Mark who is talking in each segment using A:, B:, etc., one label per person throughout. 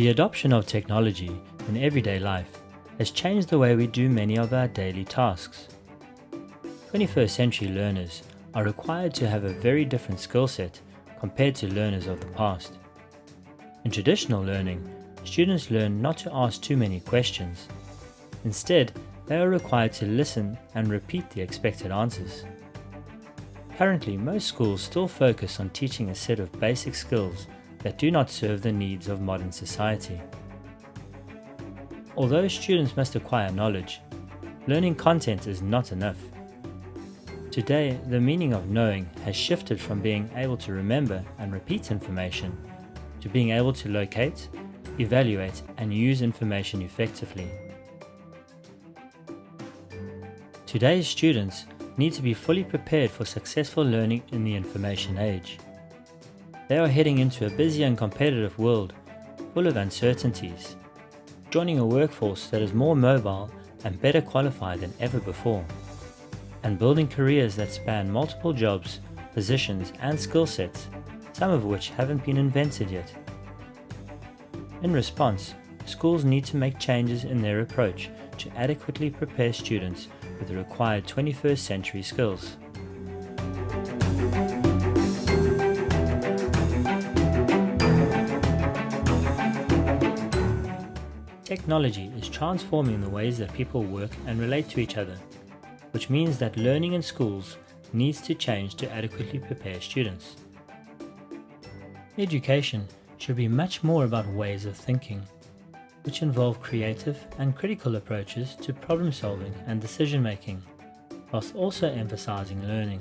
A: The adoption of technology in everyday life has changed the way we do many of our daily tasks. 21st century learners are required to have a very different skill set compared to learners of the past. In traditional learning, students learn not to ask too many questions. Instead, they are required to listen and repeat the expected answers. Currently, most schools still focus on teaching a set of basic skills that do not serve the needs of modern society. Although students must acquire knowledge, learning content is not enough. Today, the meaning of knowing has shifted from being able to remember and repeat information to being able to locate, evaluate and use information effectively. Today's students need to be fully prepared for successful learning in the information age. They are heading into a busy and competitive world full of uncertainties, joining a workforce that is more mobile and better qualified than ever before, and building careers that span multiple jobs, positions and skill sets, some of which haven't been invented yet. In response, schools need to make changes in their approach to adequately prepare students with the required 21st century skills. Technology is transforming the ways that people work and relate to each other, which means that learning in schools needs to change to adequately prepare students. Education should be much more about ways of thinking, which involve creative and critical approaches to problem solving and decision making, whilst also emphasizing learning.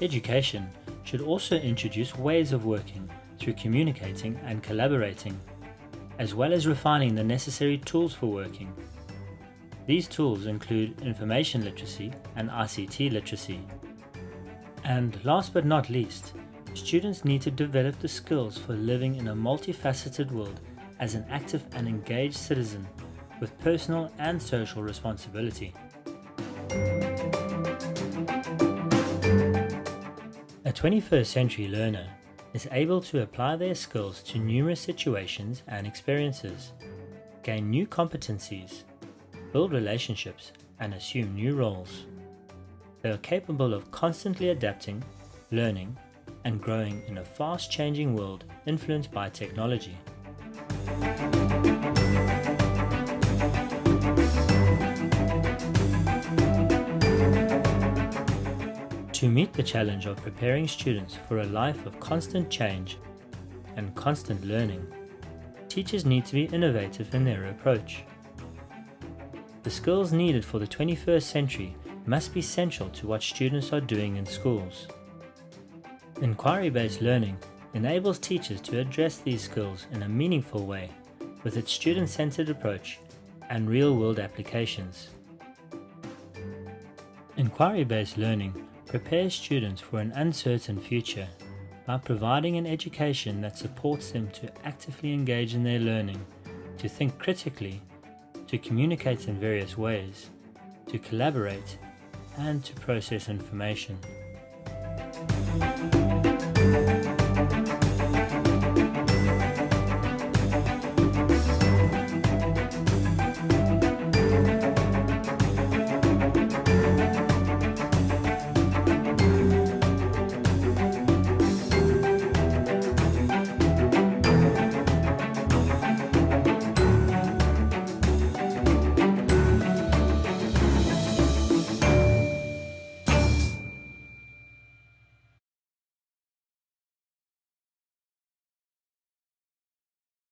A: Education should also introduce ways of working through communicating and collaborating as well as refining the necessary tools for working. These tools include information literacy and ICT literacy. And last but not least, students need to develop the skills for living in a multifaceted world as an active and engaged citizen with personal and social responsibility. A 21st century learner is able to apply their skills to numerous situations and experiences, gain new competencies, build relationships, and assume new roles. They are capable of constantly adapting, learning, and growing in a fast-changing world influenced by technology. To meet the challenge of preparing students for a life of constant change and constant learning, teachers need to be innovative in their approach. The skills needed for the 21st century must be central to what students are doing in schools. Inquiry-based learning enables teachers to address these skills in a meaningful way with its student-centered approach and real-world applications. Inquiry-based learning prepares students for an uncertain future by providing an education that supports them to actively engage in their learning, to think critically, to communicate in various ways, to collaborate, and to process information.